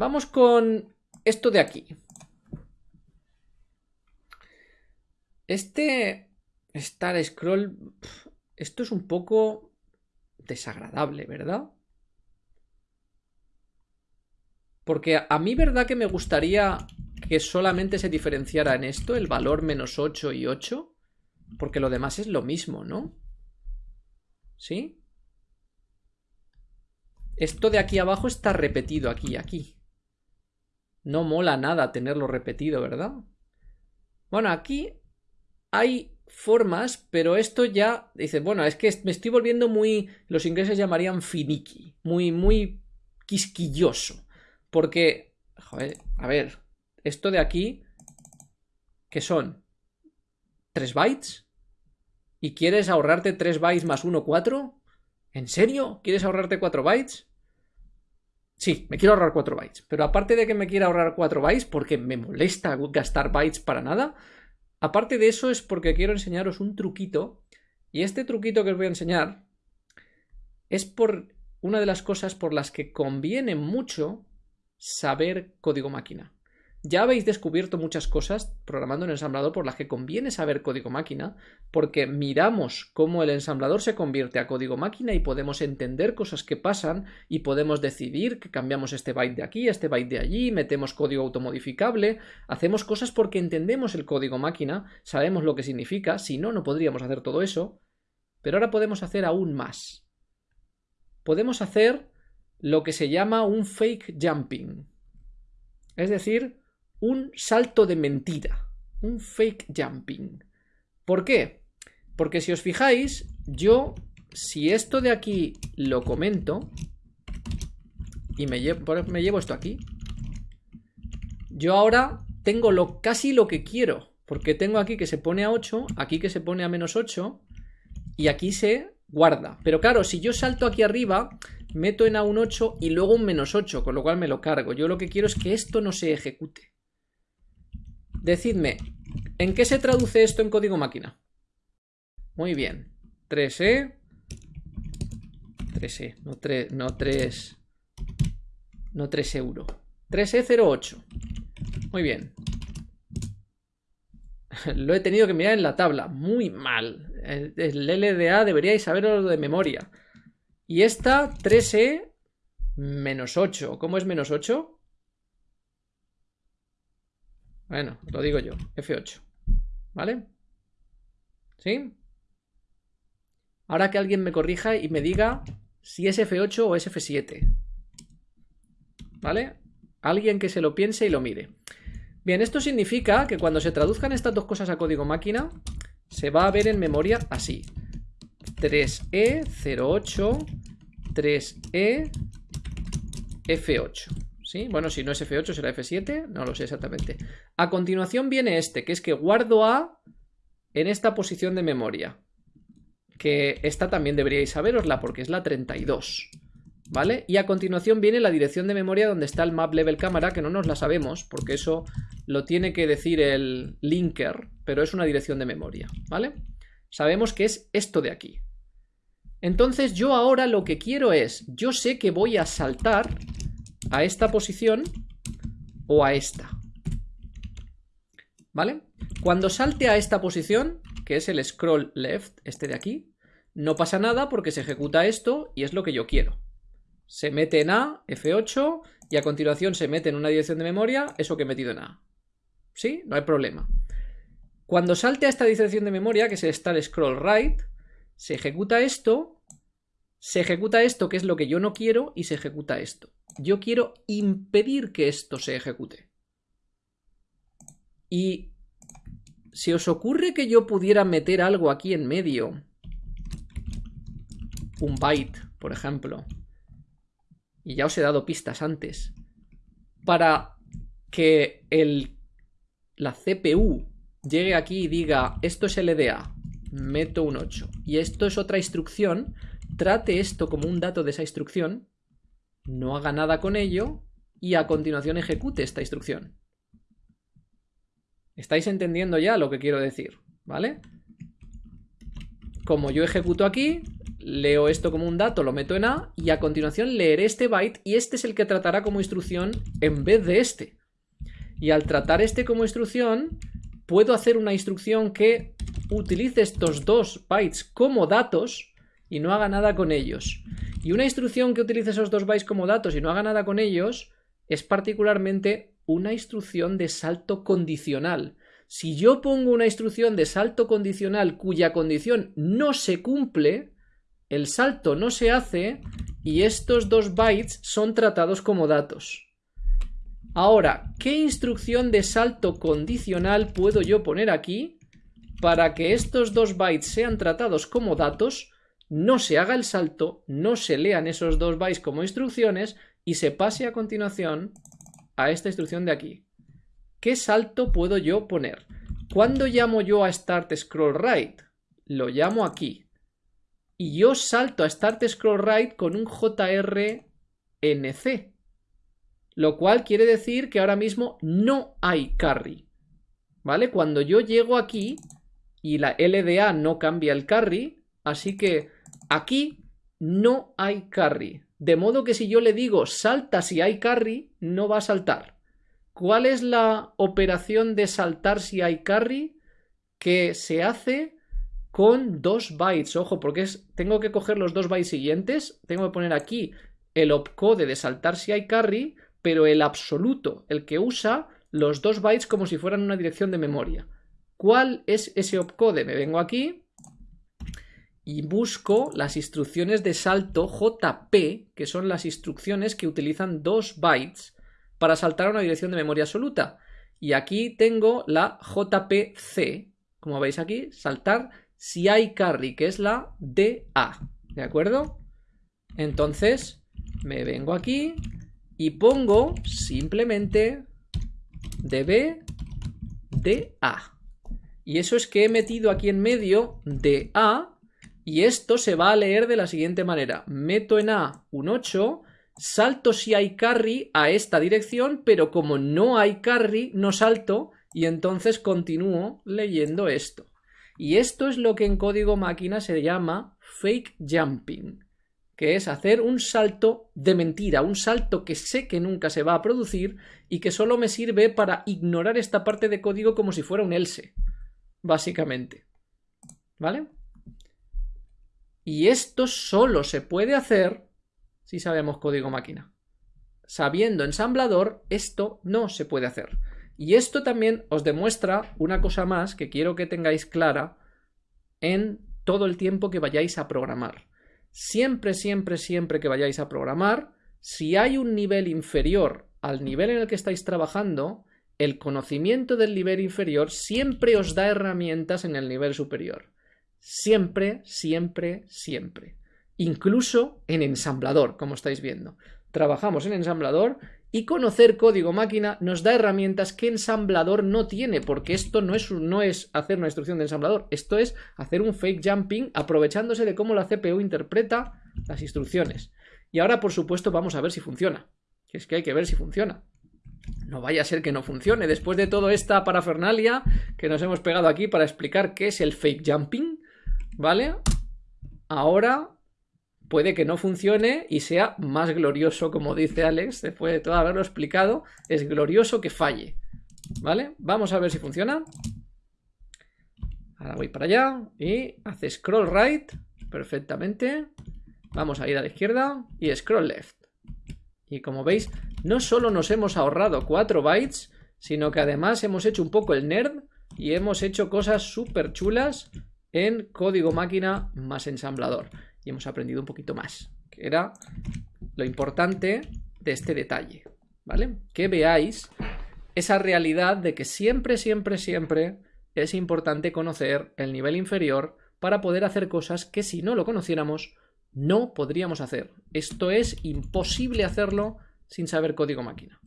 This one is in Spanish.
vamos con esto de aquí. Este Star Scroll, esto es un poco desagradable, ¿verdad? Porque a mí, ¿verdad que me gustaría que solamente se diferenciara en esto el valor menos 8 y 8? Porque lo demás es lo mismo, ¿no? ¿Sí? Esto de aquí abajo está repetido aquí y aquí. No mola nada tenerlo repetido, ¿verdad? Bueno, aquí hay formas, pero esto ya dice, bueno, es que me estoy volviendo muy, los ingleses llamarían finicky, muy, muy quisquilloso. Porque, joder, a ver, esto de aquí, ¿qué son? ¿3 bytes? ¿Y quieres ahorrarte 3 bytes más 1, 4? ¿En serio? ¿Quieres ahorrarte 4 bytes? Sí, me quiero ahorrar 4 bytes. Pero aparte de que me quiera ahorrar 4 bytes, porque me molesta gastar bytes para nada, aparte de eso es porque quiero enseñaros un truquito. Y este truquito que os voy a enseñar es por una de las cosas por las que conviene mucho saber código máquina. Ya habéis descubierto muchas cosas programando en ensamblador por las que conviene saber código máquina, porque miramos cómo el ensamblador se convierte a código máquina y podemos entender cosas que pasan y podemos decidir que cambiamos este byte de aquí, este byte de allí, metemos código automodificable, hacemos cosas porque entendemos el código máquina, sabemos lo que significa, si no, no podríamos hacer todo eso, pero ahora podemos hacer aún más. Podemos hacer lo que se llama un fake jumping. Es decir, un salto de mentira. Un fake jumping. ¿Por qué? Porque si os fijáis, yo, si esto de aquí lo comento, y me llevo, esto aquí, yo ahora tengo lo, casi lo que quiero. Porque tengo aquí que se pone a 8, aquí que se pone a menos 8, y aquí se guarda. Pero claro, si yo salto aquí arriba, meto en A un 8 y luego un menos 8, con lo cual me lo cargo. Yo lo que quiero es que esto no se ejecute. Decidme, ¿en qué se traduce esto en código máquina? Muy bien. 3E. 3E, no 3, no 3, no 3 euro. 3E08. Muy bien. Lo he tenido que mirar en la tabla. Muy mal. El, LDA deberíais saberlo de memoria. Y esta 3E menos 8. ¿Cómo es menos 8? Bueno, lo digo yo. F8. ¿Vale? ¿Sí? Ahora que alguien me corrija y me diga si es F8 o es F7. ¿Vale? Alguien que se lo piense y lo mire. Bien, esto significa que cuando se traduzcan estas dos cosas a código máquina, se va a ver en memoria así. 3E08 3E F8. Bueno, si no es F8 será F7, no lo sé exactamente. A continuación viene este, que es que guardo A en esta posición de memoria. Que esta también deberíais saberosla porque es la 32. ¿Vale? Y a continuación viene la dirección de memoria donde está el map level cámara, que no nos la sabemos, porque eso lo tiene que decir el linker, pero es una dirección de memoria, ¿vale? Sabemos que es esto de aquí. Entonces yo ahora lo que quiero es, yo sé que voy a saltar a esta posición o a esta. ¿Vale? Cuando salte a esta posición, que es el scroll left, este de aquí, no pasa nada porque se ejecuta esto y es lo que yo quiero. Se mete en A, F8, y a continuación se mete en una dirección de memoria eso que he metido en A. ¿Sí? No hay problema. Cuando salte a esta dirección de memoria, que es el start scroll right, se ejecuta esto, se ejecuta esto que es lo que yo no quiero y se ejecuta esto. Yo quiero impedir que esto se ejecute. Y si os ocurre que yo pudiera meter algo aquí en medio, un byte, por ejemplo, y ya os he dado pistas antes, para que el, la CPU llegue aquí y diga esto es LDA, meto un 8 y esto es otra instrucción, trate esto como un dato de esa instrucción, no haga nada con ello y a continuación ejecute esta instrucción. ¿Estáis entendiendo ya lo que quiero decir? ¿Vale? Como yo ejecuto aquí, leo esto como un dato, lo meto en A y a continuación leeré este byte y este es el que tratará como instrucción en vez de este. Y al tratar este como instrucción, puedo hacer una instrucción que utilice estos dos bytes como datos y no haga nada con ellos. Y una instrucción que utilice esos dos bytes como datos y no haga nada con ellos es particularmente una instrucción de salto condicional. Si yo pongo una instrucción de salto condicional cuya condición no se cumple, el salto no se hace y estos dos bytes son tratados como datos. Ahora, ¿qué instrucción de salto condicional puedo yo poner aquí para que estos dos bytes sean tratados como datos, no se haga el salto, no se lean esos dos bytes como instrucciones y se pase a continuación a esta instrucción de aquí? ¿Qué salto puedo yo poner? ¿Cuándo llamo yo a start scroll right? Lo llamo aquí. Y yo salto a start scroll right con un JRNC lo cual quiere decir que ahora mismo no hay carry. ¿Vale? Cuando yo llego aquí y la LDA no cambia el carry, así que aquí no hay carry. De modo que si yo le digo salta si hay carry, no va a saltar. ¿Cuál es la operación de saltar si hay carry? Que se hace con dos bytes. Ojo, porque tengo que coger los dos bytes siguientes. Tengo que poner aquí el opcode de saltar si hay carry pero el absoluto, el que usa los dos bytes como si fueran una dirección de memoria. ¿Cuál es ese opcode? Me vengo aquí y busco las instrucciones de salto JP, que son las instrucciones que utilizan dos bytes para saltar a una dirección de memoria absoluta. Y aquí tengo la JPC, como veis aquí, saltar si hay carry, que es la DA. ¿De acuerdo? Entonces, me vengo aquí, y pongo simplemente db de A. Y eso es que he metido aquí en medio de A y esto se va a leer de la siguiente manera. Meto en A un 8, salto si hay carry a esta dirección, pero como no hay carry, no salto y entonces continúo leyendo esto. Y esto es lo que en código máquina se llama fake jumping que es hacer un salto de mentira, un salto que sé que nunca se va a producir y que solo me sirve para ignorar esta parte de código como si fuera un else, básicamente. ¿Vale? Y esto solo se puede hacer si sabemos código máquina. Sabiendo ensamblador, esto no se puede hacer. Y esto también os demuestra una cosa más que quiero que tengáis clara en todo el tiempo que vayáis a programar. Siempre, siempre, siempre que vayáis a programar, si hay un nivel inferior al nivel en el que estáis trabajando, el conocimiento del nivel inferior siempre os da herramientas en el nivel superior. Siempre, siempre, siempre. Incluso en ensamblador, como estáis viendo. Trabajamos en ensamblador y conocer código máquina nos da herramientas que ensamblador no tiene, porque esto no es, no es hacer una instrucción de ensamblador, esto es hacer un fake jumping aprovechándose de cómo la CPU interpreta las instrucciones. Y ahora, por supuesto, vamos a ver si funciona. Es que hay que ver si funciona. No vaya a ser que no funcione. Después de toda esta parafernalia que nos hemos pegado aquí para explicar qué es el fake jumping, ¿vale? Ahora puede que no funcione y sea más glorioso, como dice Alex, después de todo haberlo explicado, es glorioso que falle. ¿Vale? Vamos a ver si funciona. Ahora voy para allá y hace scroll right perfectamente. Vamos a ir a la izquierda y scroll left. Y como veis, no solo nos hemos ahorrado 4 bytes, sino que además hemos hecho un poco el nerd y hemos hecho cosas súper chulas en código máquina más ensamblador y hemos aprendido un poquito más, que era lo importante de este detalle, ¿vale? Que veáis esa realidad de que siempre, siempre, siempre es importante conocer el nivel inferior para poder hacer cosas que si no lo conociéramos no podríamos hacer. Esto es imposible hacerlo sin saber código máquina.